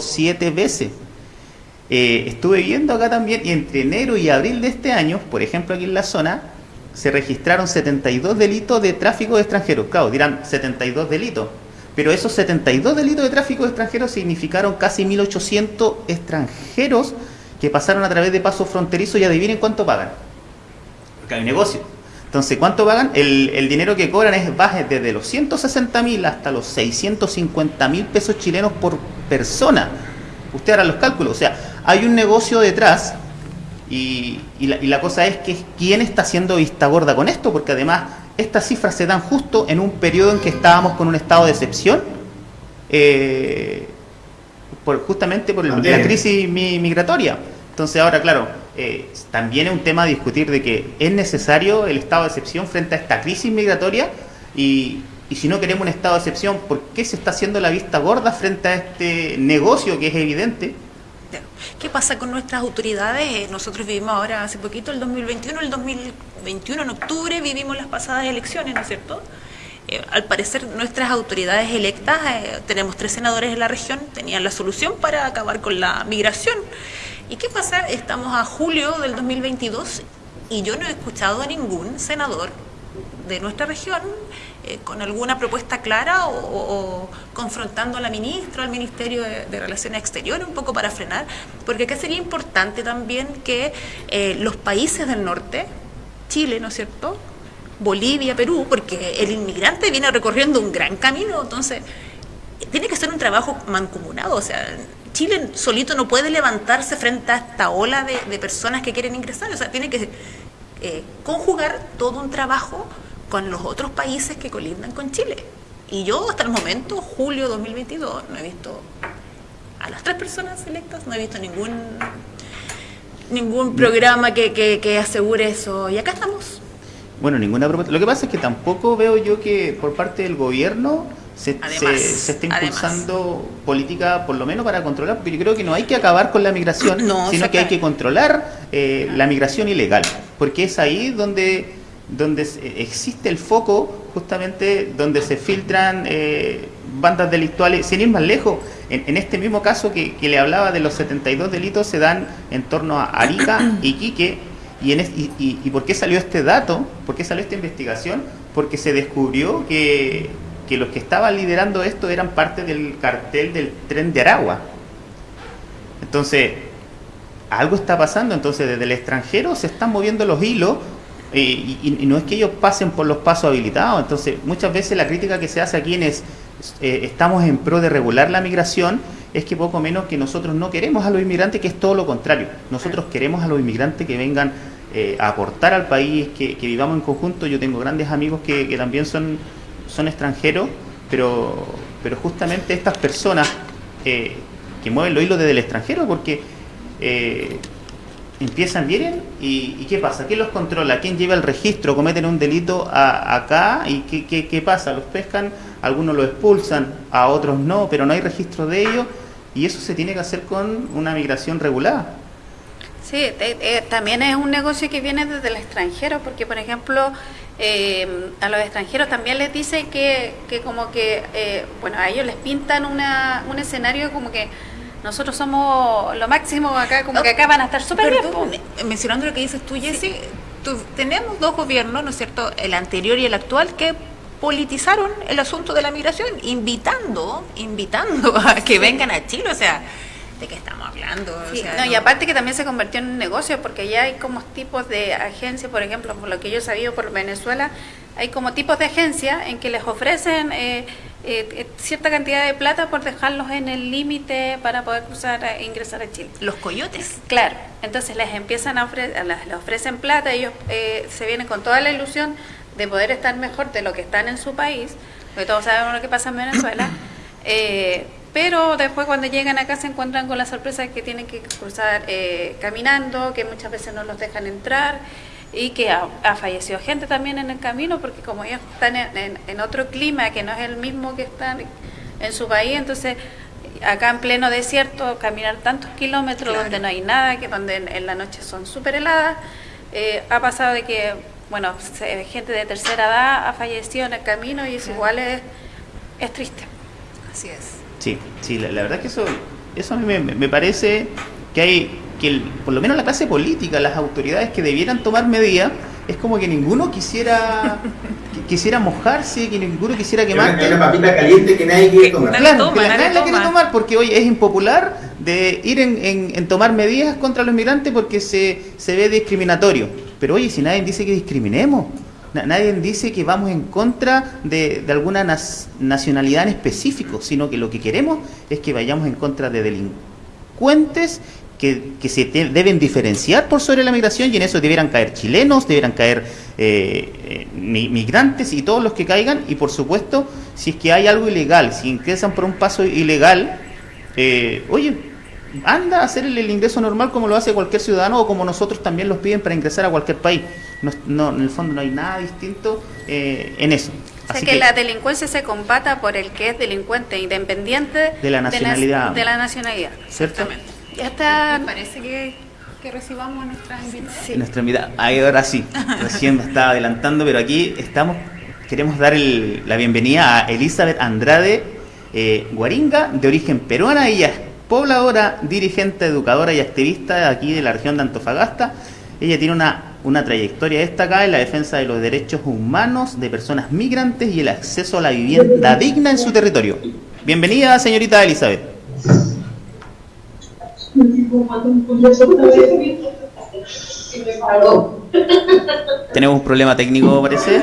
siete veces. Eh, estuve viendo acá también, y entre enero y abril de este año, por ejemplo aquí en la zona, se registraron 72 delitos de tráfico de extranjeros. Claro, dirán 72 delitos, pero esos 72 delitos de tráfico de extranjeros significaron casi 1.800 extranjeros que pasaron a través de pasos fronterizos y adivinen cuánto pagan. Porque hay un negocio. Entonces, ¿cuánto pagan? El, dinero que cobran es baje desde los 160 mil hasta los 650 mil pesos chilenos por persona. Usted hará los cálculos. O sea, hay un negocio detrás y, la, cosa es que quién está haciendo vista gorda con esto, porque además estas cifras se dan justo en un periodo en que estábamos con un estado de excepción, eh, por, justamente por la crisis migratoria. Entonces ahora, claro, eh, también es un tema a discutir de que es necesario el estado de excepción frente a esta crisis migratoria y, y si no queremos un estado de excepción, ¿por qué se está haciendo la vista gorda frente a este negocio que es evidente? ¿Qué pasa con nuestras autoridades? Eh, nosotros vivimos ahora hace poquito, el 2021, el 2021 en octubre vivimos las pasadas elecciones, ¿no es cierto? Eh, al parecer nuestras autoridades electas, eh, tenemos tres senadores en la región, tenían la solución para acabar con la migración. ¿Y qué pasa? Estamos a julio del 2022 y yo no he escuchado a ningún senador de nuestra región eh, con alguna propuesta clara o, confrontando a la ministra, al Ministerio de, Relaciones Exteriores, un poco para frenar, porque acá sería importante también que eh, los países del norte, Chile, ¿no es cierto?, Bolivia, Perú, porque el inmigrante viene recorriendo un gran camino, entonces tiene que ser un trabajo mancomunado, o sea, Chile solito no puede levantarse frente a esta ola de, personas que quieren ingresar, o sea, tiene que eh, conjugar todo un trabajo con los otros países que colindan con Chile. Y yo hasta el momento, julio 2022, no he visto a las tres personas electas, no he visto ningún ningún programa que, que, asegure eso. Y acá estamos. Bueno, ninguna propuesta. Lo que pasa es que tampoco veo yo que por parte del gobierno se, se, esté impulsando política, por lo menos para controlar, porque yo creo que no hay que acabar con la migración, sino que hay que controlar eh, la migración ilegal, porque es ahí donde donde existe el foco justamente donde se filtran eh, bandas delictuales, sin ir más lejos, en, este mismo caso que, le hablaba de los 72 delitos se dan en torno a Arica y Quique, y, en y, por qué salió este dato? ¿Por qué salió esta investigación? Porque se descubrió que, que los que estaban liderando esto eran parte del cartel del tren de Aragua. Entonces, algo está pasando, entonces desde el extranjero se están moviendo los hilos y, y, no es que ellos pasen por los pasos habilitados. Entonces, muchas veces la crítica que se hace a quienes eh, estamos en pro de regular la migración es que poco menos que nosotros no queremos a los inmigrantes, que es todo lo contrario. Nosotros queremos a los inmigrantes que vengan eh, a aportar al país, que, vivamos en conjunto. Yo tengo grandes amigos que, que, también son, son extranjeros, pero, pero justamente estas personas eh, que mueven los hilos desde el extranjero, porque empiezan, vienen y, ¿qué pasa? ¿Quién los controla? ¿Quién lleva el registro? ¿Cometen un delito acá? ¿Y qué, qué, pasa? ¿Los pescan? Algunos los expulsan, a otros no, pero no hay registro de ellos y eso se tiene que hacer con una migración regulada. Sí, eh, también es un negocio que viene desde el extranjero, porque por ejemplo eh, a los extranjeros también les dicen que, que como que, eh, bueno, a ellos les pintan una, un escenario como que nosotros somos lo máximo acá, como que acá van a estar súper bien. mencionando lo que dices tú, Jessy, tenemos dos gobiernos, ¿no es cierto?, el anterior y el actual, que politizaron el asunto de la migración, invitando, invitando a que vengan a Chile, o sea, ¿de qué estamos hablando? no, y aparte que también se convirtió en un negocio, porque ya hay como tipos de agencias, por ejemplo, por lo que yo he sabido por Venezuela, hay como tipos de agencias en que les ofrecen... Eh, eh, eh, cierta cantidad de plata por dejarlos en el límite para poder cruzar e ingresar a Chile. Los coyotes. Claro, entonces les empiezan a ofrecer, les ofrecen plata, ellos eh, se vienen con toda la ilusión de poder estar mejor de lo que están en su país, porque todos sabemos lo que pasa en Venezuela, pero después cuando llegan acá se encuentran con la sorpresa que tienen que cruzar caminando, que muchas veces no los dejan entrar y que ha, fallecido gente también en el camino porque como ellos están en, otro clima que no es el mismo que están en su país, entonces acá en pleno desierto caminar tantos kilómetros donde no hay nada, que donde en, la noche son súper heladas, eh, ha pasado de que, bueno, gente de tercera edad ha fallecido en el camino y eso igual es, es triste. Así es. Sí, sí, la, verdad que eso eso a mí me, parece que hay que por lo menos la clase política, las autoridades que debieran tomar medidas, es como que ninguno quisiera quisiera mojarse, que ninguno quisiera quemar. Hay una papita caliente que nadie quiere tomar. Claro, que nadie, la quiere tomar porque hoy es impopular de ir en, en, tomar medidas contra los migrantes porque se, se ve discriminatorio. Pero oye, si nadie dice que discriminemos, nadie dice que vamos en contra de, de alguna nacionalidad en específico, sino que lo que queremos es que vayamos en contra de delincuentes que, que se deben diferenciar por sobre la migración y en eso debieran caer chilenos, debieran caer eh, eh, migrantes y todos los que caigan. Y por supuesto si es que hay algo ilegal, si ingresan por un paso ilegal, eh, oye, anda a hacer el, ingreso normal como lo hace cualquier ciudadano o como nosotros también los piden para ingresar a cualquier país. No, en el fondo no hay nada distinto eh, en eso. O sea, que, la delincuencia se combata por el que es delincuente independiente de la nacionalidad. De la, nacionalidad. Exactamente. Ya está. Me parece que, que recibamos nuestra invitada. Sí. Nuestra invitada. ahora sí. Recién me estaba adelantando, pero aquí estamos. Queremos dar la bienvenida a Elizabeth Andrade eh, Guaringa, de origen peruana. Ella pobladora, dirigente, educadora y activista aquí de la región de Antofagasta. Ella tiene una, una trayectoria destacada en la defensa de los derechos humanos de personas migrantes y el acceso a la vivienda digna en su territorio. Bienvenida, señorita Elizabeth. Tenemos un problema técnico, parece.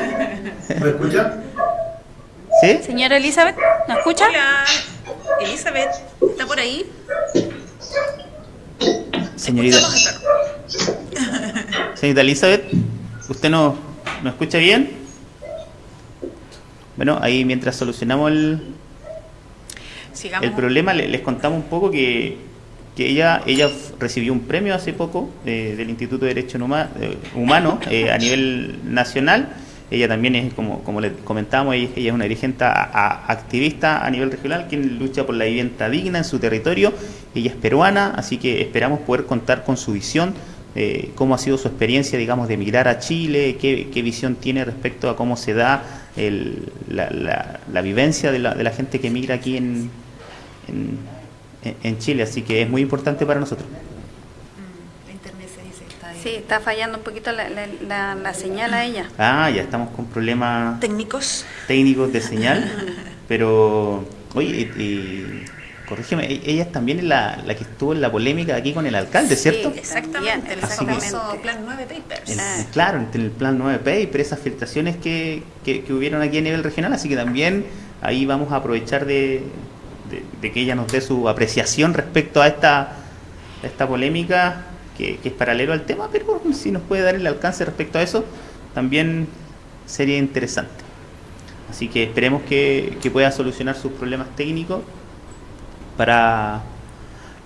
¿Me escucha? ¿Sí? Señora Elizabeth, ¿me escucha? Hola. Elizabeth, ¿está por ahí? Señorita. Señorita Elizabeth, ¿usted no, no escucha bien? Bueno, ahí mientras solucionamos el, el problema, les, contamos un poco que, que, ella ella recibió un premio hace poco eh, del Instituto de Derechos Humanos eh, a nivel nacional ella también es, como, como le comentábamos, ella, es una dirigente activista a nivel regional quien lucha por la vivienda digna en su territorio. Ella es peruana, así que esperamos poder contar con su visión, eh, cómo ha sido su experiencia, digamos, de emigrar a Chile, qué, visión tiene respecto a cómo se da la, vivencia de la, de la, gente que emigra aquí en, en Chile. Así que es muy importante para nosotros. Sí, está fallando un poquito la, la, señal a ella. Ah, ya estamos con problemas técnicos técnicos de señal, pero oye, corrígeme, e, ella también es la, la que estuvo en la polémica aquí con el alcalde, ¿cierto? Exactamente, el famoso Plan 9 Papers. Ah. Claro, en el Plan 9 Papers, esas filtraciones que, que, hubieron aquí a nivel regional, así que también ahí vamos a aprovechar de, de, que ella nos dé su apreciación respecto a esta, a esta polémica que, es paralelo al tema, pero si nos puede dar el alcance respecto a eso, también sería interesante. Así que esperemos que, pueda solucionar sus problemas técnicos para,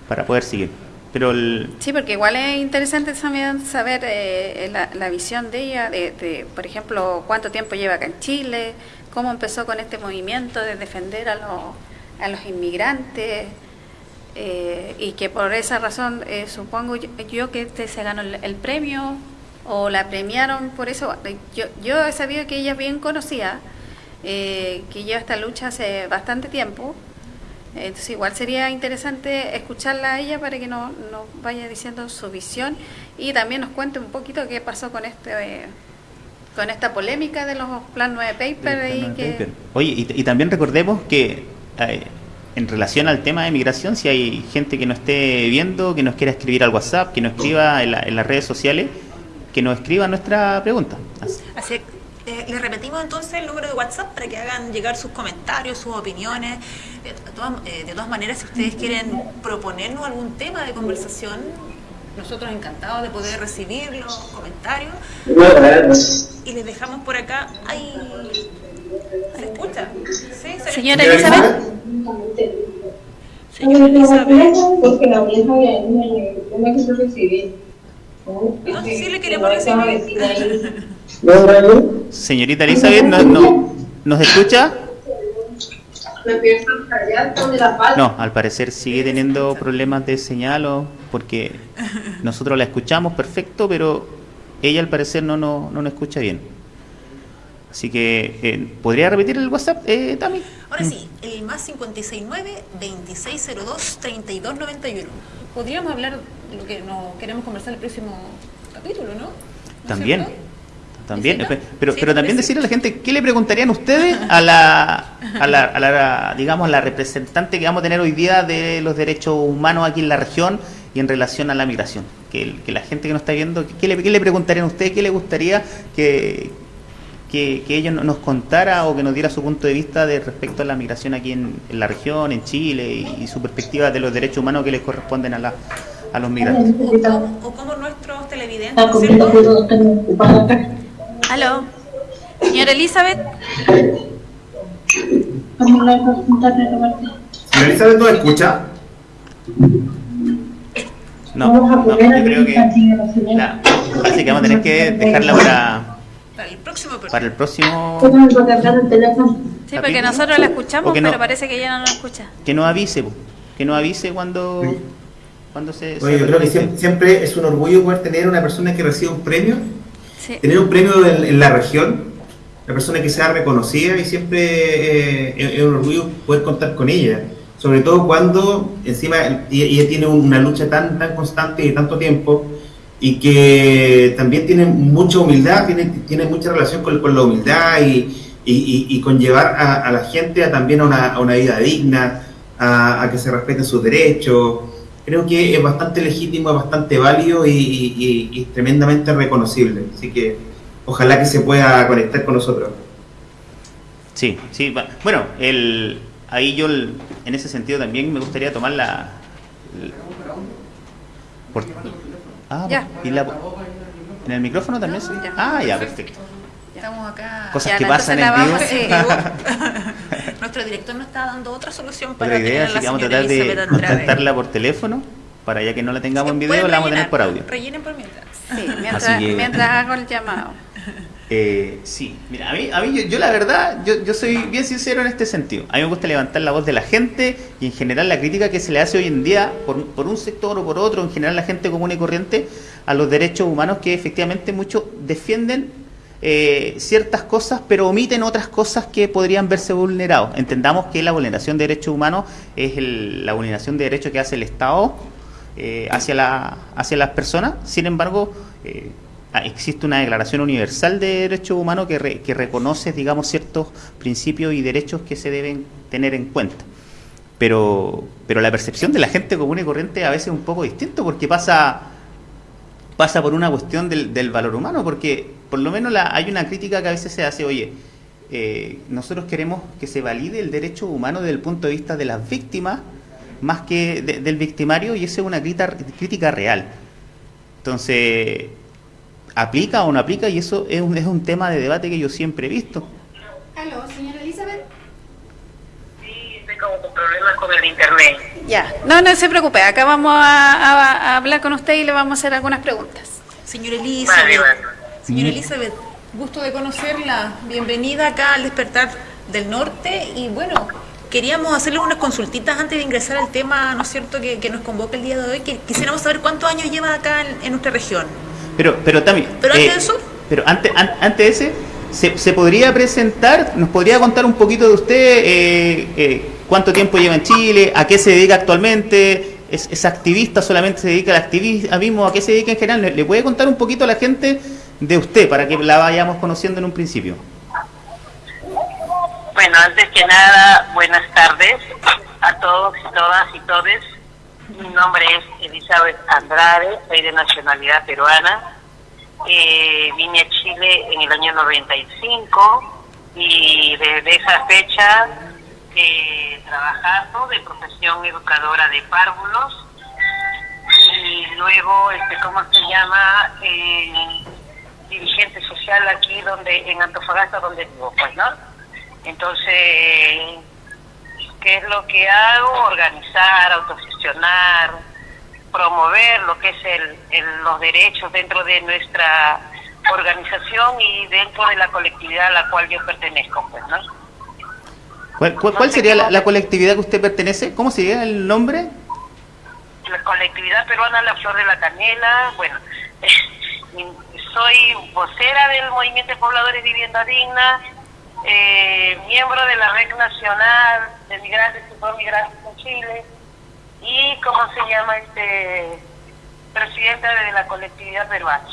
para poder seguir. Pero sí, porque igual es interesante también saber eh, la, visión de ella, de, por ejemplo, cuánto tiempo lleva acá en Chile, cómo empezó con este movimiento de defender a los, a los inmigrantes, eh, y que por esa razón eh, supongo yo, que este se ganó el, premio o la premiaron por eso. Yo, yo he sabido que ella bien conocía, eh, que lleva esta lucha hace bastante tiempo. Entonces igual sería interesante escucharla a ella para que nos no vaya diciendo su visión y también nos cuente un poquito qué pasó con este con esta polémica de los Plan 9 Papers. Y que... Oye, y, y, también recordemos que en relación al tema de migración, si hay gente que no esté viendo, que nos quiera escribir al WhatsApp, que nos escriba en, las redes sociales, que nos escriba nuestra pregunta. Así, eh, les repetimos entonces el número de WhatsApp para que hagan llegar sus comentarios, sus opiniones. De, todas, eh, de todas maneras, si ustedes quieren proponernos algún tema de conversación, nosotros encantados de poder recibir los comentarios. Y les dejamos por acá. ¡Ay! ¿Se escucha? ¿Sí? ¿Se Señora Elizabeth. Señora Elizabeth. Porque la vieja me, me quiso recibir. No, sí le queremos recibir. Señorita Elizabeth, ¿no, no, ¿nos escucha? No, al parecer sigue teniendo problemas de señal o porque nosotros la escuchamos perfecto, pero ella al parecer no, no, no nos escucha bien. Así que, eh, ¿podría repetir el WhatsApp, eh, Tami? Ahora sí, el más 569-2602-3291. Podríamos hablar de lo que nos queremos conversar el próximo capítulo, ¿no? también. También, pero, pero también decirle a la gente, ¿qué le preguntarían ustedes a la, a la, a la, digamos, la representante que vamos a tener hoy día de los derechos humanos aquí en la región y en relación a la migración? Que, que la gente que nos está viendo, ¿qué le, qué le preguntarían a ustedes? ¿Qué le gustaría que, que, que ella nos contara o que nos diera su punto de vista de respecto a la migración aquí en, la región, en Chile y, su perspectiva de los derechos humanos que les corresponden a, la, a los migrantes. O como, nuestros televidentes, ¿cierto? Aló, señora Elizabeth. Señora Elizabeth, ¿no escucha? No, no, yo creo que así que vamos a tener que dejarla para para el próximo para el próximo sí porque nosotros la escuchamos pero parece que ella no nos escucha. Que nos avise que nos avise cuando cuando se, Oye, yo creo que siempre, es un orgullo poder tener una persona que reciba un premio tener un premio en, la región una persona que sea reconocida y siempre eh, es un orgullo poder contar con ella sobre todo cuando encima ella tiene una lucha tan tan constante y tanto tiempo y que también tiene mucha humildad, tiene, tiene mucha relación con, con la humildad y, y, con llevar a, la gente a, también a una, a una vida digna, a, que se respeten sus derechos. Creo que es bastante legítimo, es bastante válido y, tremendamente reconocible. Así que ojalá que se pueda conectar con nosotros. Sí, sí. Bueno, el, ahí yo en ese sentido también me gustaría tomar la... por, Ah, ya. ¿y la, en el micrófono también? Ah, ya, perfecto. Estamos acá. Cosas que pasan en vivo. Nuestro director nos está dando otra solución para la idea, así que vamos a tratar de contactarla por teléfono para ya que no la tengamos en video, la vamos a tener por audio. Rellenen por mientras. Sí, mientras, mientras hago el llamado. Eh, sí, mira, a mí, a mí yo, la verdad, yo, yo, soy bien sincero en este sentido. A mí me gusta levantar la voz de la gente y en general la crítica que se le hace hoy en día, por, por un sector o por otro, en general la gente común y corriente, a los derechos humanos que efectivamente muchos defienden eh, ciertas cosas, pero omiten otras cosas que podrían verse vulnerados. Entendamos que la vulneración de derechos humanos es la vulneración de derechos que hace el Estado eh, hacia, la, hacia las personas. Sin embargo, Ah, existe una declaración universal de derechos humanos que, que reconoce, digamos, ciertos principios y derechos que se deben tener en cuenta. Pero, pero la percepción de la gente común y corriente a veces es un poco distinto porque pasa, pasa por una cuestión del, del valor humano, porque por lo menos la, hay una crítica que a veces se hace, oye, eh, nosotros queremos que se valide el derecho humano desde el punto de vista de las víctimas más que del victimario y esa es una crítica, crítica real. Entonces, aplica o no aplica y eso es un, es un tema de debate que yo siempre he visto. Aló, señora Elizabeth. Sí, estoy como con problemas con el internet. Ya, no, no se preocupe, acá vamos a, hablar con usted y le vamos a hacer algunas preguntas. Señora Elizabeth, señora Elizabeth, gusto de conocerla, bienvenida acá al despertar del norte y bueno, queríamos hacerle unas consultitas antes de ingresar al tema, ¿no es cierto?, que, que nos convoca el día de hoy, que quisiéramos saber cuántos años lleva acá en nuestra región. Pero, pero también. Pero antes eh, de eso. Pero antes, antes de ese, se, se, podría presentar, nos podría contar un poquito de usted, eh, eh, cuánto tiempo lleva en Chile, a qué se dedica actualmente, es, activista, solamente se dedica al activismo, a qué se dedica en general. ¿Le, puede contar un poquito a la gente de usted para que la vayamos conociendo en un principio? Bueno, antes que nada, buenas tardes a todos y todas y todes mi nombre es Elizabeth Andrade, soy de nacionalidad peruana. Eh, vine a Chile en el año 95 y desde esa fecha eh, trabajando de profesión educadora de párvulos y luego, este, ¿cómo se llama? Dirigente social aquí donde en Antofagasta donde vivo, pues, ¿no? Entonces, ¿qué es lo que hago? Organizar, autogestionar, promover lo que es el, los derechos dentro de nuestra organización y dentro de la colectividad a la cual yo pertenezco, pues, ¿no? ¿Cuál, sería la, colectividad que usted pertenece? ¿Cómo sería el nombre? La colectividad peruana La Flor de la Canela, bueno, soy vocera del Movimiento de Pobladores Vivienda Digna, eh, miembro de la Red Nacional de Migrantes y Migrantes en Chile y, ¿cómo se llama? este Presidenta de la colectividad peruana.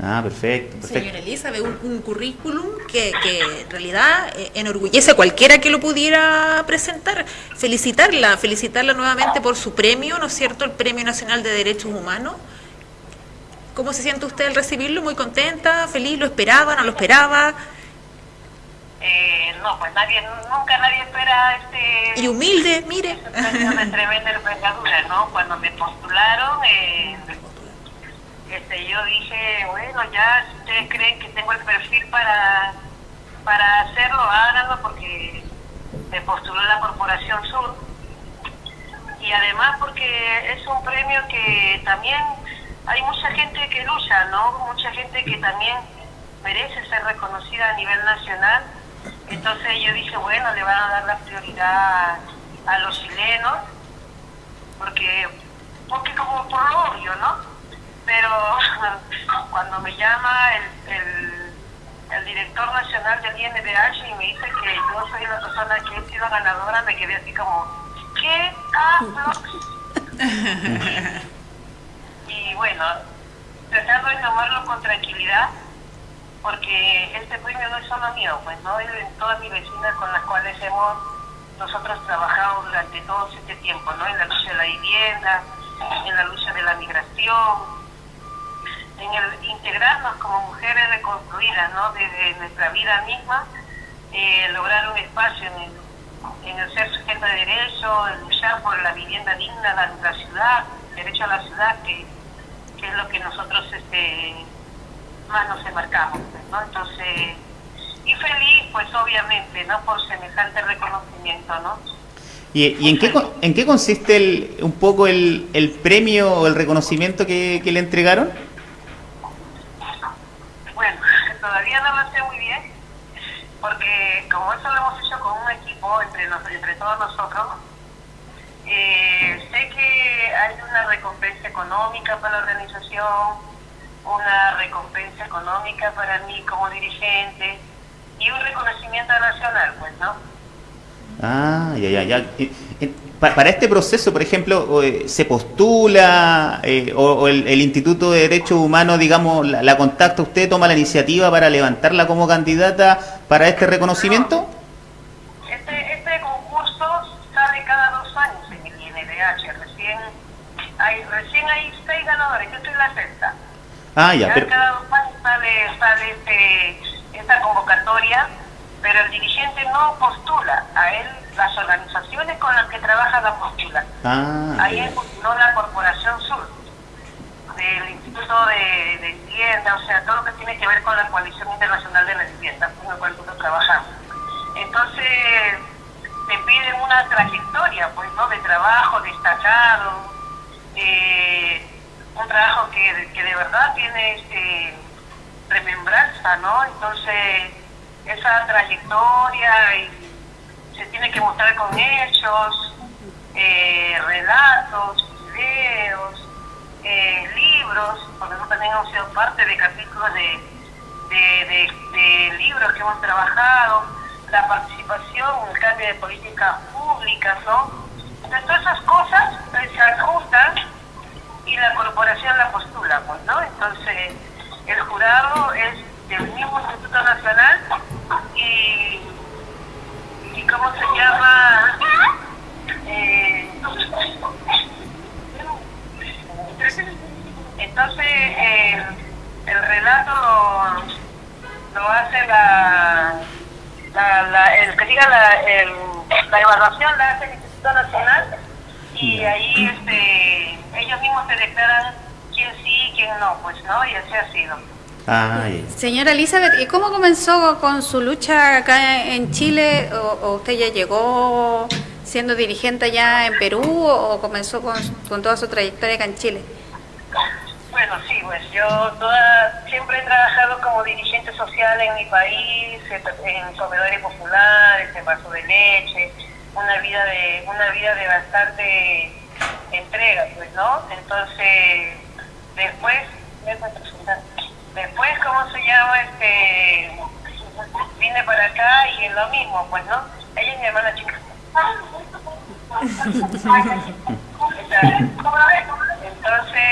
Ah, perfecto. perfecto. Señora Elizabeth, un, un currículum que, que, en realidad eh, enorgullece a cualquiera que lo pudiera presentar. Felicitarla, felicitarla nuevamente por su premio, ¿no es cierto? El Premio Nacional de Derechos Humanos. ¿Cómo se siente usted al recibirlo? ¿Muy contenta? ¿Feliz? ¿Lo esperaba? ¿No lo esperaba? Eh, no, pues nadie, nunca nadie espera este... Y humilde, mire. Este tremenda envergadura, ¿no? Cuando me postularon, eh, este, yo dije, bueno, ya si ustedes creen que tengo el perfil para, para hacerlo, háganlo porque me postuló la Corporación Sur. Y además porque es un premio que también hay mucha gente que lucha, ¿no? Mucha gente que también merece ser reconocida a nivel nacional. Entonces yo dije, bueno, le van a dar la prioridad a los chilenos, porque, porque como por lo obvio, ¿no? pero cuando me llama el, el, el, director nacional del INDH y me dice que yo soy la persona que he sido ganadora, me quedé así como, ¿qué hablo? y bueno, tratando de tomarlo con tranquilidad, porque este premio no es solo mío, pues no es de todas mis vecinas con las cuales hemos nosotros trabajado durante todo este tiempo, ¿no? En la lucha de la vivienda, en la lucha de la migración, en el integrarnos como mujeres reconstruidas, ¿no? Desde nuestra vida misma, eh, lograr un espacio en el, en el ser sujeto de derecho, en luchar por la vivienda digna, la, la ciudad, derecho a la ciudad, que, que, es lo que nosotros este, más nos enmarcamos, ¿no? Entonces, y feliz, pues obviamente, ¿no? Por semejante reconocimiento, ¿no? ¿Y, y en, qué, en qué consiste el, un poco el, el premio o el reconocimiento que, que le entregaron? todavía no lo sé muy bien, porque como eso lo hemos hecho con un equipo entre, entre todos nosotros, eh, sé que hay una recompensa económica para la organización, una recompensa económica para mí como dirigente y un reconocimiento nacional, pues, ¿no? Ah, ya, ya, ya para este proceso, por ejemplo, eh, se postula eh, o, el, Instituto de Derechos Humanos, digamos, la, contacta usted, toma la iniciativa para levantarla como candidata para este reconocimiento? Este, este concurso sale cada dos años en el INDH. Recién hay, recién hay seis ganadores, yo estoy la sexta. Ah, ya, pero... Este, esta convocatoria, pero el dirigente no postula, a él las organizaciones con las que trabaja la postula. Ah, Ahí postuló la Corporación Sur, del Instituto de, de, Vivienda, o sea, todo lo que tiene que ver con la Coalición Internacional de la Vivienda, con la cual nosotros trabajamos. Entonces, te piden una trayectoria, pues, ¿no? De trabajo destacado, eh, un trabajo que, que, de verdad tiene este, remembranza, ¿no? Entonces, esa trayectoria y se tiene que mostrar con hechos, eh, relatos, videos, eh, libros, porque nosotros también hemos sido parte de capítulos de, de, libros que hemos trabajado, la participación en el cambio de políticas públicas, ¿no? Entonces todas esas cosas se ajustan y la corporación la postula, pues, ¿no? Entonces el jurado es del mismo Instituto Nacional y y cómo se llama eh, entonces eh, el relato lo, lo hace la, la, la, el que diga la, el, la evaluación la hace el Instituto Nacional y ahí este ellos mismos se declaran quién sí y quién no pues no y así ha sido Señora Elizabeth, ¿y cómo comenzó con su lucha acá en Chile? ¿O, usted ya llegó siendo dirigente allá en Perú o, comenzó con, toda su trayectoria acá en Chile? Bueno, sí, pues yo toda, siempre he trabajado como dirigente social en mi país, en comedores populares, en vaso de leche, una vida de una vida de bastante entrega, pues, ¿no? Entonces, después, Después, ¿cómo se llama? Este, vine para acá y es lo mismo, pues, ¿no? Ella es mi hermana chica. Entonces,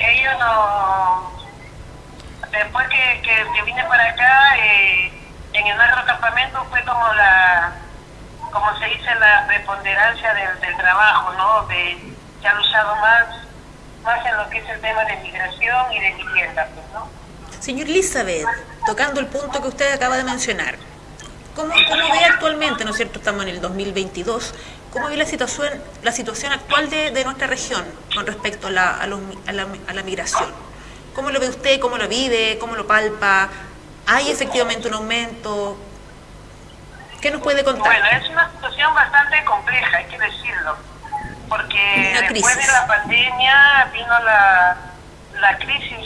ellos no... Después que, que, vine para acá, eh, en el nuestro campamento fue como la, como se dice, la preponderancia del, del trabajo, ¿no? De, se ha luchado más, más en lo que es el tema de migración y de vivienda, pues, ¿no? Señor Elizabeth, tocando el punto que usted acaba de mencionar, ¿cómo, cómo ve actualmente, ¿no es cierto? Estamos en el 2022, ¿cómo ve la situación, la situación actual de, de nuestra región con respecto a la, a, la, a la migración? ¿Cómo lo ve usted? ¿Cómo lo vive? ¿Cómo lo palpa? ¿Hay efectivamente un aumento? ¿Qué nos puede contar? Bueno, es una situación bastante compleja, hay que decirlo, porque después de la pandemia vino la, la crisis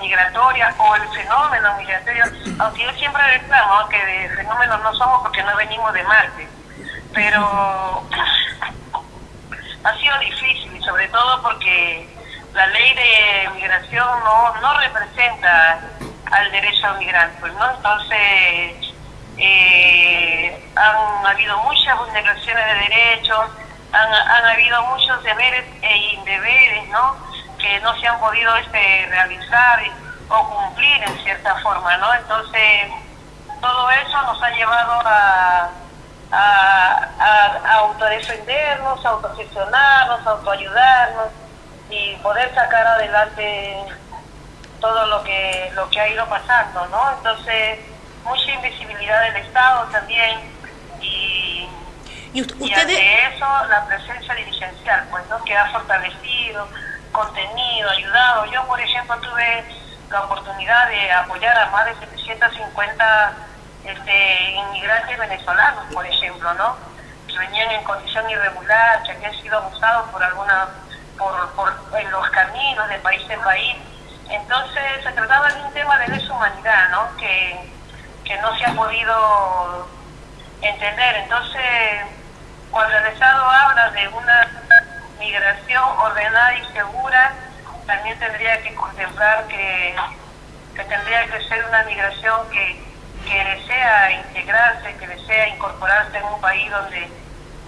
migratoria o el fenómeno migratorio, aunque yo siempre reclamo que de fenómenos no somos porque no venimos de Marte, pero ha sido difícil, sobre todo porque la ley de migración no, no representa al derecho al migrante, pues, ¿no? Entonces, eh, han habido muchas vulneraciones de derechos, han, habido muchos deberes e indeberes, ¿no? Que no se han podido este, realizar o cumplir en cierta forma, ¿no? Entonces, todo eso nos ha llevado a, a, a, autodefendernos, a autogestionarnos, a autoayudarnos y poder sacar adelante todo lo que lo que ha ido pasando, ¿no? Entonces, mucha invisibilidad del Estado también y, ¿Y, ante eso la presencia dirigencial, pues, ¿no? Que ha fortalecido, contenido, ayudado. Yo, por ejemplo, tuve la oportunidad de apoyar a más de 750 este, inmigrantes venezolanos, por ejemplo, ¿no? Que venían en condición irregular, que habían sido abusados por alguna, por, por en los caminos de país en país entonces se trataba de un tema de deshumanidad, ¿no? Que, que no se ha podido entender. Entonces, cuando el Estado habla de una migración ordenada y segura, también tendría que contemplar que, tendría que ser una migración que, que desea integrarse, que desea incorporarse en un país donde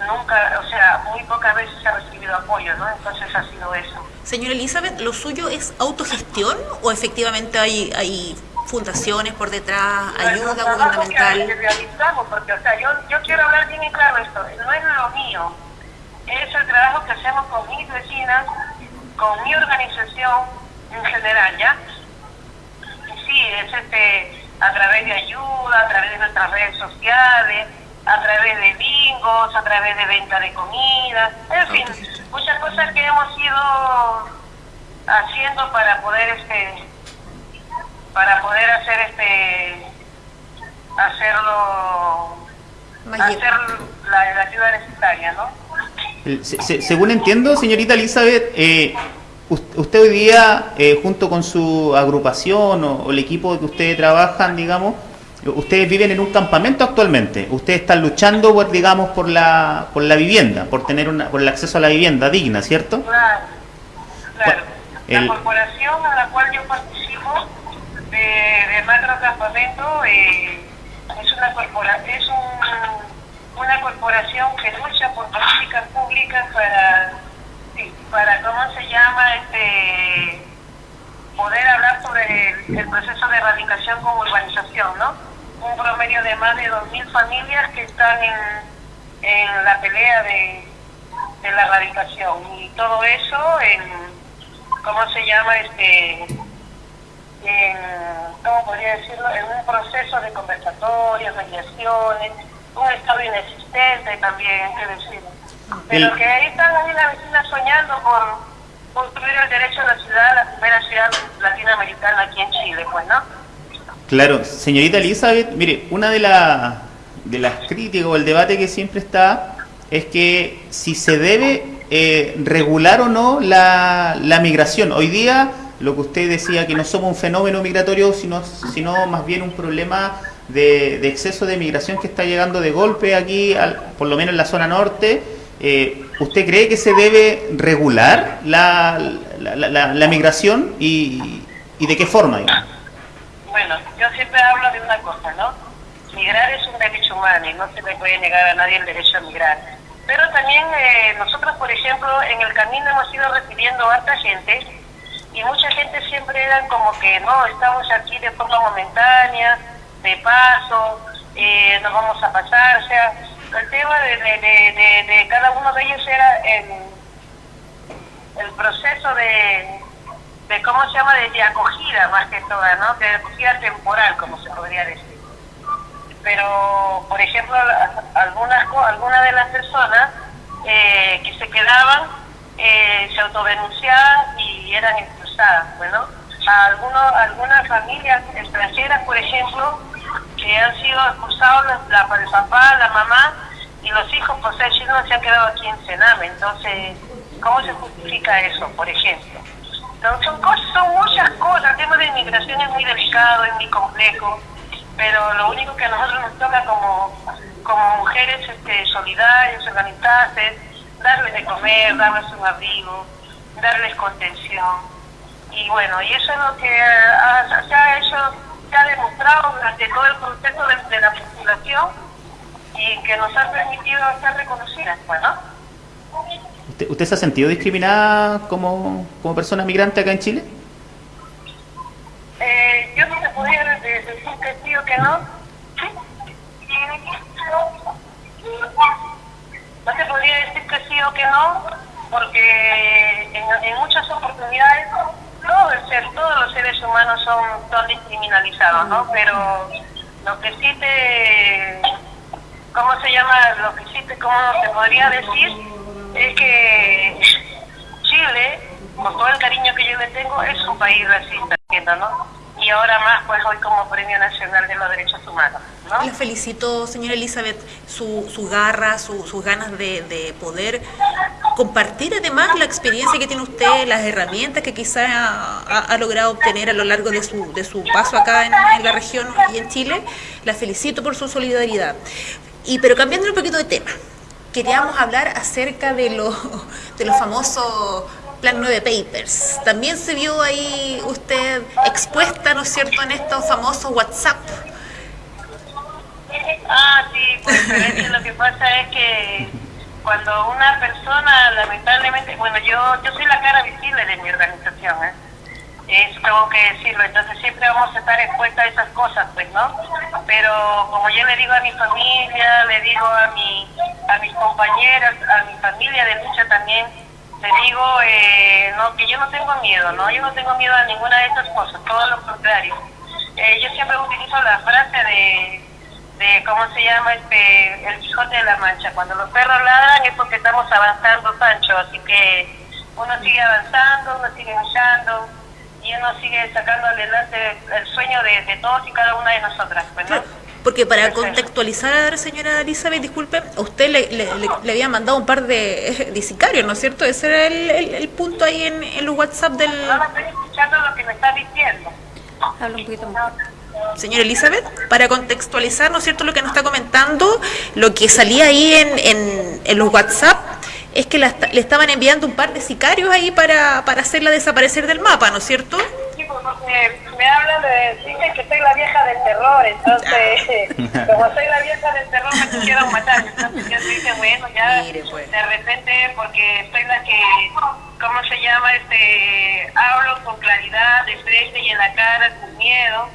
nunca, o sea, muy pocas veces ha recibido apoyo, ¿no? Entonces ha sido eso. Señora Elizabeth, ¿lo suyo es autogestión o efectivamente hay, hay fundaciones por detrás, ayuda gubernamental? Que realizamos, porque, o sea, yo, yo quiero hablar bien claro esto, no es lo mío, es el trabajo que hacemos con mis vecinas, con mi organización en general, ¿ya? Y sí, es este, a través de ayuda, a través de nuestras redes sociales, a través de bingos, a través de venta de comida, en fin, muchas cosas que hemos ido haciendo para poder este para poder hacer este hacerlo hacer la, ayuda necesaria, ¿no? según entiendo, señorita Elizabeth, eh, usted hoy día, eh, junto con su agrupación o, o el equipo que ustedes trabajan, digamos, ustedes viven en un campamento actualmente, ustedes están luchando por, digamos, por la, por la vivienda, por tener una, por el acceso a la vivienda digna, ¿cierto? Claro, claro. La corporación a la cual yo participo de, de Macro Campamento eh, es una corpora, es un, una corporación que lucha por políticas públicas para, para ¿cómo se llama? este poder hablar sobre el, el proceso de erradicación con urbanización, ¿no? Un promedio de más de 2.000 familias que están en, en la pelea de, de, la erradicación. Y todo eso en, ¿cómo se llama? este en, ¿Cómo podría decirlo? En un proceso de conversatorios, mediaciones, un estado inexistente también, hay que decirlo. Pero que ahí están ahí las vecinas soñando por construir el derecho a la ciudad, la primera ciudad latinoamericana aquí en Chile, pues, ¿no? Claro, señorita Elizabeth, mire, una de, de las críticas o el debate que siempre está es que si se debe eh, regular o no la, migración. Hoy día, lo que usted decía, que no somos un fenómeno migratorio, sino, sino más bien un problema de, de exceso de migración que está llegando de golpe aquí, al, por lo menos en la zona norte. Eh, ¿Usted cree que se debe regular la, la, la, migración y, y de qué forma? Siempre hablo de una cosa, ¿no? Migrar es un derecho humano y no se le puede negar a nadie el derecho a migrar. Pero también eh, nosotros, por ejemplo, en el camino hemos ido recibiendo harta gente y mucha gente siempre eran como que, no, estamos aquí de forma momentánea, de paso, eh, nos vamos a pasar, o sea, el tema de, de, cada uno de ellos era el proceso de, de, ¿cómo se llama?, de, acogida más que toda, ¿no?, de acogida temporal, como se podría decir. Pero, por ejemplo, algunas, algunas de las personas eh, que se quedaban eh, se autodenunciaban y eran expulsadas, bueno, a algunos, algunas familias extranjeras, por ejemplo, que han sido expulsados la, el papá, la mamá y los hijos por ser chinos se han quedado aquí en Sename. Entonces, ¿cómo se justifica eso, por ejemplo? Son, cosas, son muchas cosas. El tema de inmigración es muy delicado, es muy complejo, pero lo único que a nosotros nos toca como, como mujeres este, solidarias, organizadas, es darles de comer, darles un abrigo, darles contención. Y bueno, y eso es lo que se ha hecho ha demostrado durante todo el proceso de, la postulación y que nos ha permitido ser reconocidas, pues, ¿Usted, ¿Usted se ha sentido discriminada como, como persona migrante acá en Chile? Eh, yo no te podría decir que sí o que no. No te podría decir que sí o que no, porque en, en muchas oportunidades todo el ser, todos los seres humanos son, son discriminalizados, ¿no? Pero lo que sí te, ¿cómo se llama? Lo que sí te, ¿cómo te podría decir? Es que Chile, con todo el cariño que yo le tengo, es un país racista, ¿no? y ahora más pues hoy como Premio Nacional de los Derechos Humanos. ¿no? La felicito, señora Elizabeth, su, su garra, su, sus ganas de, de, poder compartir además la experiencia que tiene usted, las herramientas que quizá ha, ha logrado obtener a lo largo de su, de su paso acá en, en, la región y en Chile. La felicito por su solidaridad. Y pero cambiando un poquito de tema, queríamos hablar acerca de, lo, de los famosos Plan 9 Papers. También se vio ahí usted expuesta, ¿no es cierto?, en estos famosos WhatsApp. Ah, sí, pues lo que pasa es que cuando una persona, lamentablemente, bueno, yo yo soy la cara visible de mi organización, ¿eh? Eso tengo que decirlo, entonces siempre vamos a estar expuestas a esas cosas, pues, ¿no? Pero como yo le digo a mi familia, le digo a, mi, a mis compañeras, a mi familia de lucha también, te digo eh, no, que yo no tengo miedo, ¿no? Yo no tengo miedo a ninguna de estas cosas, todo lo contrario. Eh, yo siempre utilizo la frase de, de, ¿cómo se llama? este El Quijote de la Mancha. Cuando los perros ladran es porque estamos avanzando, Sancho. Así que uno sigue avanzando, uno sigue luchando y uno sigue sacando adelante el sueño de, de todos y cada una de nosotras, pues, ¿no? Porque para contextualizar, señora Elizabeth, disculpe, a usted le, le, le, había mandado un par de, de, sicarios, ¿no es cierto? Ese era el, el, el punto ahí en, en, los WhatsApp del... No, no estoy escuchando lo que me está diciendo. Habla un poquito más. Señora Elizabeth, para contextualizar, ¿no es cierto?, lo que nos está comentando, lo que salía ahí en, en, en los WhatsApp es que la, le estaban enviando un par de sicarios ahí para, para hacerla desaparecer del mapa, ¿no es cierto? Sí, pues me, me hablan de, dicen que soy la vieja del terror, entonces, como soy la vieja del terror me quisieron matar, entonces yo dije, bueno, ya pues. de repente, porque soy la que, ¿cómo se llama? este Hablo con claridad, de frente y en la cara, sin miedo,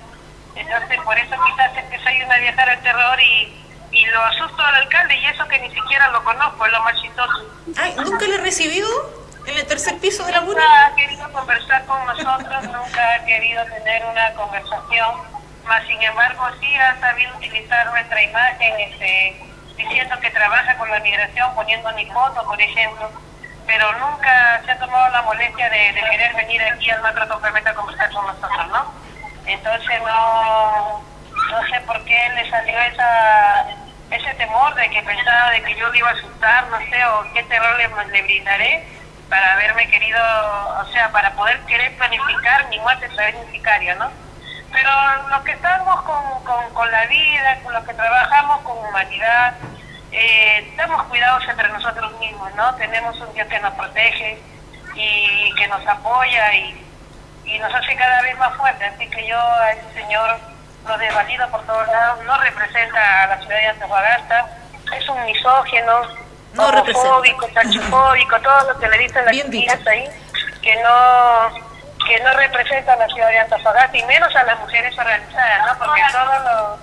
entonces por eso quizás es que soy una vieja del terror y y lo asusto al alcalde y eso que ni siquiera lo conozco, es lo más chistoso. Ay, ¿nunca le he recibido en el tercer piso de la Nunca ha querido conversar con nosotros, nunca ha querido tener una conversación, más sin embargo sí ha sabido utilizar nuestra imagen este, diciendo que trabaja con la migración, poniendo mi foto, por ejemplo, pero nunca se ha tomado la molestia de, de querer venir aquí al macro complemento a conversar con nosotros, ¿no? Entonces no, no sé por qué le salió esa ese temor de que pensaba de que yo le iba a asustar, no sé, o qué terror le, le brindaré para haberme querido, o sea, para poder querer planificar mi muerte sicario, ¿no? Pero los que estamos con, con, con, la vida, con los que trabajamos con humanidad, eh, damos cuidados entre nosotros mismos, ¿no? Tenemos un Dios que nos protege y que nos apoya y, y nos hace cada vez más fuertes. Así que yo a ese señor lo por todos lados, no representa a la ciudad de Antofagasta, es un misógeno, no homofóbico, sachofóbico, todo lo que le dicen las chicas ahí, que no que no representa a la ciudad de Antofagasta y menos a las mujeres organizadas, ¿no? Porque todo lo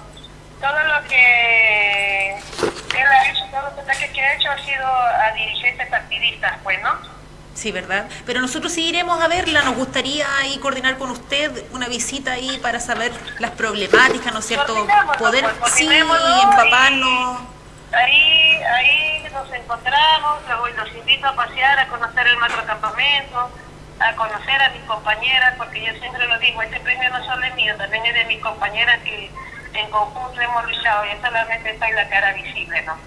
todo lo que él ha hecho, todos los ataques que ha hecho ha sido a dirigentes partidistas, pues, ¿no? Sí, ¿verdad? Pero nosotros sí iremos a verla, nos gustaría ahí coordinar con usted una visita ahí para saber las problemáticas, ¿no es cierto? Poder, pues, sí, empaparnos. ahí, ahí nos encontramos, los invito a pasear, a conocer el macrocampamento, a conocer a mis compañeras, porque yo siempre lo digo, este premio no solo es mío, también es de mis compañeras que en conjunto hemos luchado y solamente está en la cara visible, ¿no?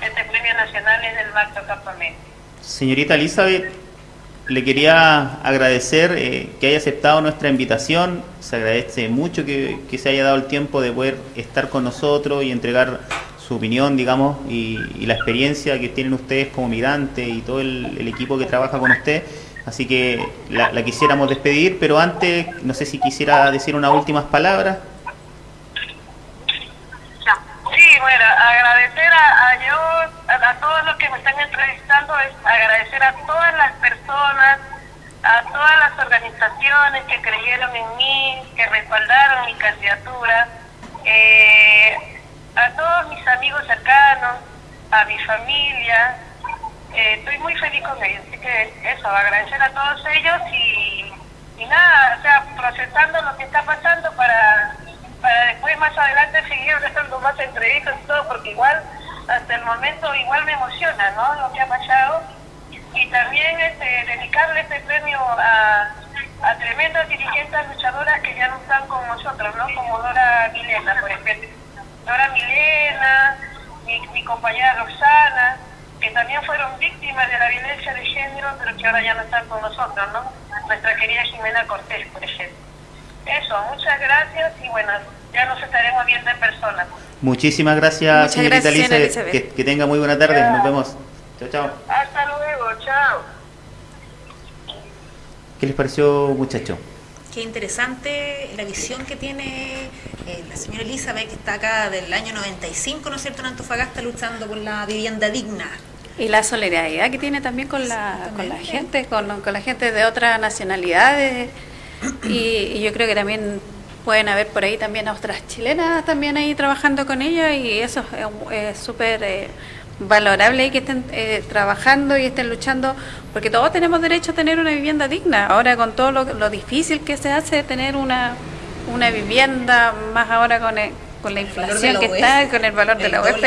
Este premio nacional es del macrocampamento. Señorita Elizabeth, le quería agradecer eh, que haya aceptado nuestra invitación. Se agradece mucho que, se haya dado el tiempo de poder estar con nosotros y entregar su opinión, digamos, y, la experiencia que tienen ustedes como migrante y todo el, equipo que trabaja con usted. Así que la, quisiéramos despedir, pero antes, no sé si quisiera decir unas últimas palabras. Sí, bueno, agradecer a, a a, todos los que me están entrevistando es agradecer a todas las personas, a todas las organizaciones que creyeron en mí, que respaldaron mi candidatura, eh, a todos mis amigos cercanos, a mi familia. Eh, estoy muy feliz con ellos, así que eso, agradecer a todos ellos y, nada, o sea, procesando lo que está pasando para, para después más adelante seguir dando más entrevistas y todo, porque igual hasta el momento igual me emociona, ¿no? Lo que ha pasado. Y también este, dedicarle este premio a, a tremendas dirigentes luchadoras que ya no están con nosotros, ¿no? Como Dora Milena, por ejemplo. Dora Milena, mi, compañera Roxana, que también fueron víctimas de la violencia de género, pero que ahora ya no están con nosotros, ¿no? Nuestra querida Jimena Cortés, por ejemplo. Eso, muchas gracias y bueno, ya nos estaremos viendo en persona. Muchísimas gracias, señorita Elizabeth. Que, tenga muy buena tarde. Nos vemos. Chao, chao. Hasta luego. Chao. ¿Qué les pareció, muchacho? Qué interesante la visión que tiene eh, la señora Elizabeth, que está acá del año 95, ¿no es cierto?, en Antofagasta, luchando por la vivienda digna. Y la solidaridad que tiene también con la, con la gente, con, con la gente de otras nacionalidades. Y, y yo creo que también pueden haber por ahí también otras chilenas también ahí trabajando con ella y eso es súper eh, valorable que estén eh, trabajando y estén luchando porque todos tenemos derecho a tener una vivienda digna. Ahora con todo lo, difícil que se hace tener una, una vivienda más ahora con, con la inflación que está con el valor de la UEF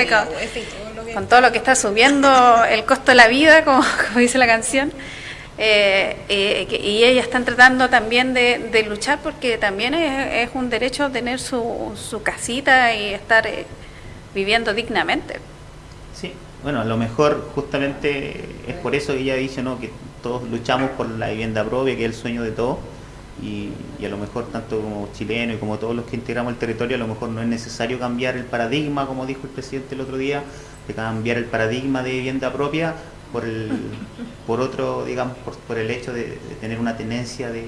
con, todo lo que está subiendo el costo de la vida como dice la canción eh, eh y ellas están tratando también de, luchar porque también es, un derecho tener su, su casita y estar eh, viviendo dignamente. Sí, bueno, a lo mejor justamente es por eso que ella dice ¿no? que todos luchamos por la vivienda propia, que es el sueño de todos, y, y, a lo mejor tanto como chilenos y como todos los que integramos el territorio, a lo mejor no es necesario cambiar el paradigma, como dijo el presidente el otro día, de cambiar el paradigma de vivienda propia por, el, por otro, digamos, por, el hecho de, tener una tenencia de,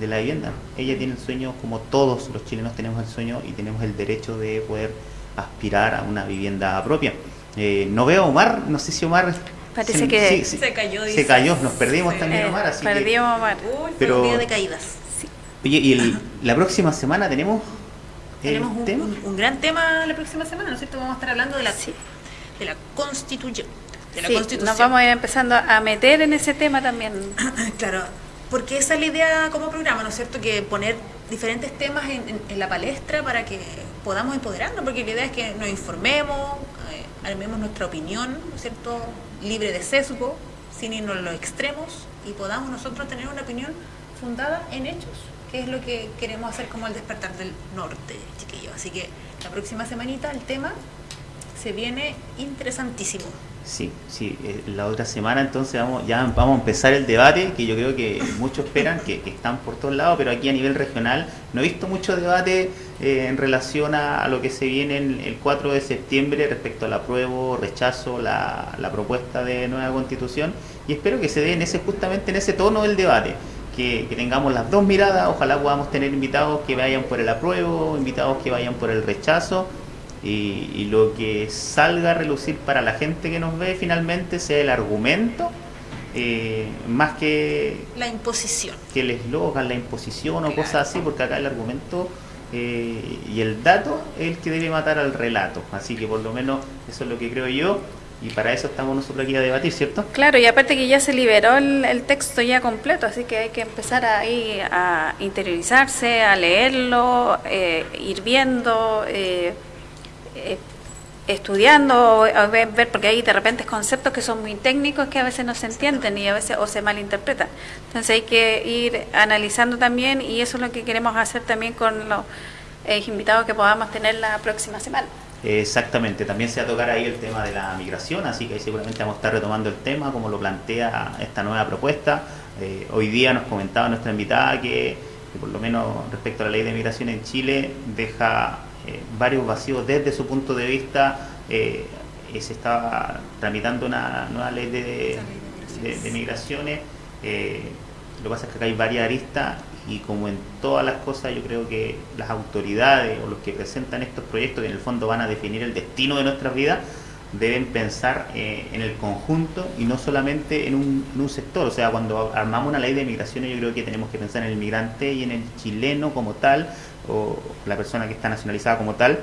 la vivienda. Ella tiene el sueño, como todos los chilenos tenemos el sueño y tenemos el derecho de poder aspirar a una vivienda propia. Eh, no veo a Omar, no sé si Omar... Parece que se cayó. Se cayó, nos perdimos también Omar, así Perdimos Omar. pero, un día de caídas. Oye, y la próxima semana tenemos... Tenemos un, un, gran tema la próxima semana, ¿no es cierto? Vamos a estar hablando de la, de la constitución nos vamos a ir empezando a meter en ese tema también. claro, porque esa es la idea como programa, ¿no es cierto? Que poner diferentes temas en, la palestra para que podamos empoderarnos, porque la idea es que nos informemos, eh, armemos nuestra opinión, ¿no es cierto? Libre de sesgo, sin irnos a los extremos y podamos nosotros tener una opinión fundada en hechos, que es lo que queremos hacer como el despertar del norte, chiquillos. Así que la próxima semanita el tema se viene interesantísimo. Sí, sí, eh, la otra semana entonces vamos, ya vamos a empezar el debate, que yo creo que muchos esperan, que, están por todos lados, pero aquí a nivel regional no he visto mucho debate eh, en relación a, lo que se viene el 4 de septiembre respecto al apruebo, rechazo, la, propuesta de nueva constitución, y espero que se dé en ese, justamente en ese tono del debate, que, tengamos las dos miradas, ojalá podamos tener invitados que vayan por el apruebo, invitados que vayan por el rechazo y, lo que salga a relucir para la gente que nos ve finalmente sea el argumento eh, más que la imposición. que el eslogan, la imposición o cosas así, porque acá el argumento eh, y el dato es el que debe matar al relato, así que por lo menos eso es lo que creo yo y para eso estamos nosotros aquí a debatir, ¿cierto? Claro, y aparte que ya se liberó el, texto ya completo, así que hay que empezar ahí a interiorizarse, a leerlo, eh, ir viendo, eh, eh, estudiando, a ver, porque hay de repente conceptos que son muy técnicos que a veces no se entienden y a veces o se malinterpretan. Entonces hay que ir analizando también y eso es lo que queremos hacer también con los invitados que podamos tener la próxima semana. Exactamente, también se va a tocar ahí el tema de la migración, así que ahí seguramente vamos a estar retomando el tema, como lo plantea esta nueva propuesta. Eh, hoy día nos comentaba nuestra invitada que, por lo menos respecto a la ley de migración en Chile, deja eh, varios vacíos desde su punto de vista. Eh, se está tramitando una nueva ley de, migraciones. lo que pasa es que acá hay varias aristas y como en todas las cosas yo creo que las autoridades o los que presentan estos proyectos que en el fondo van a definir el destino de nuestras vidas deben pensar eh, en el conjunto y no solamente en un, sector. O sea, cuando armamos una ley de migraciones yo creo que tenemos que pensar en el migrante y en el chileno como tal o la persona que está nacionalizada como tal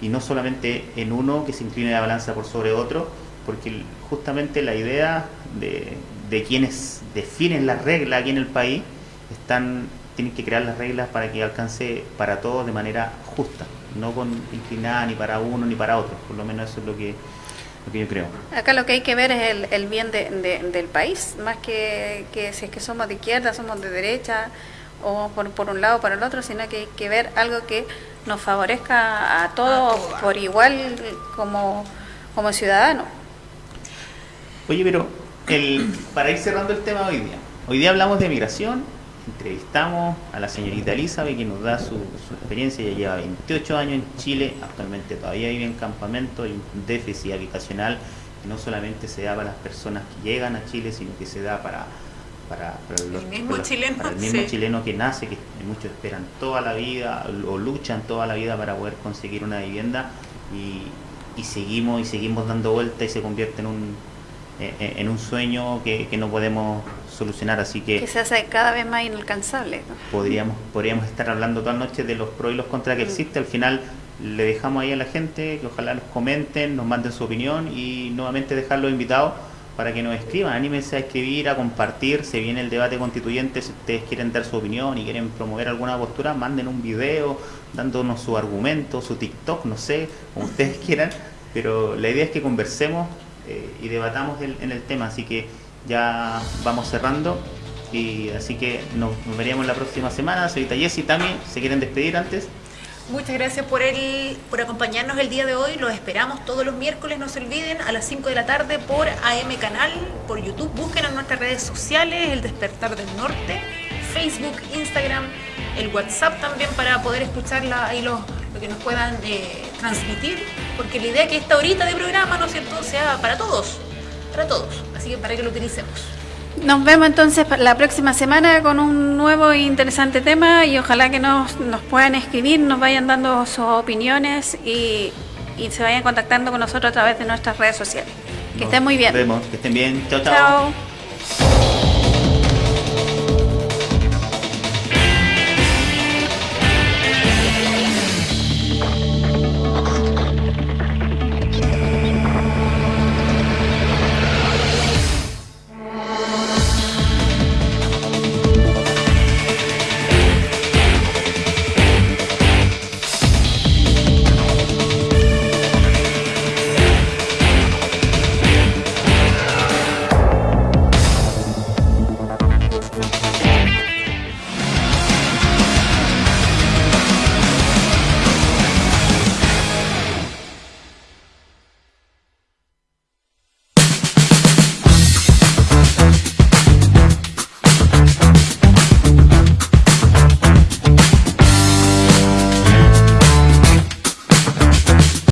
y no solamente en uno que se incline la balanza por sobre otro porque justamente la idea de, de quienes definen las reglas aquí en el país están tienen que crear las reglas para que alcance para todos de manera justa, no con inclinada ni para uno ni para otro, por lo menos eso es lo que, lo que yo creo. Acá lo que hay que ver es el, el bien de, del país, más que, que si es que somos de izquierda, somos de derecha, o por, por un lado o por el otro, sino que hay que ver algo que nos favorezca a todos por igual como, como ciudadanos. Oye, pero el, para ir cerrando el tema hoy día, hoy día hablamos de migración, entrevistamos a la señorita Elizabeth, que nos da su, experiencia. Ella lleva 28 años en Chile, actualmente todavía vive en campamento, hay un déficit habitacional que no solamente se da para las personas que llegan a Chile, sino que se da para, para, el mismo, chileno, el mismo chileno que nace, que muchos esperan toda la vida o luchan toda la vida para poder conseguir una vivienda y, seguimos y seguimos dando vuelta y se convierte en un, en un sueño que, que no podemos solucionar, así que... Que se hace cada vez más inalcanzable. Podríamos, podríamos estar hablando toda la noche de los pros y los contras que mm. existe, al final le dejamos ahí a la gente que ojalá nos comenten, nos manden su opinión y nuevamente dejarlos invitados para que nos escriban, anímense a escribir, a compartir, se viene el debate constituyente, si ustedes quieren dar su opinión y quieren promover alguna postura, manden un video dándonos su argumento, su TikTok, no sé, como ustedes quieran, pero la idea es que conversemos eh, y debatamos en el tema, así que ya vamos cerrando. Y así que nos, veríamos la próxima semana. Señorita Jessy, Tami, ¿se quieren despedir antes? Muchas gracias por el, por acompañarnos el día de hoy. Los esperamos todos los miércoles, no se olviden, a las 5 de la tarde por AM Canal, por YouTube. Busquen en nuestras redes sociales, El Despertar del Norte, Facebook, Instagram, el WhatsApp también para poder escucharla ahí lo, lo que nos puedan eh, transmitir. Porque la idea es que esta horita de programa, ¿no es cierto?, sea para todos para todos, así que para que lo utilicemos. Nos vemos entonces la próxima semana con un nuevo e interesante tema y ojalá que nos, nos puedan escribir, nos vayan dando sus opiniones y, y se vayan contactando con nosotros a través de nuestras redes sociales. Que estén muy bien. Nos vemos, que estén bien. chao. chao.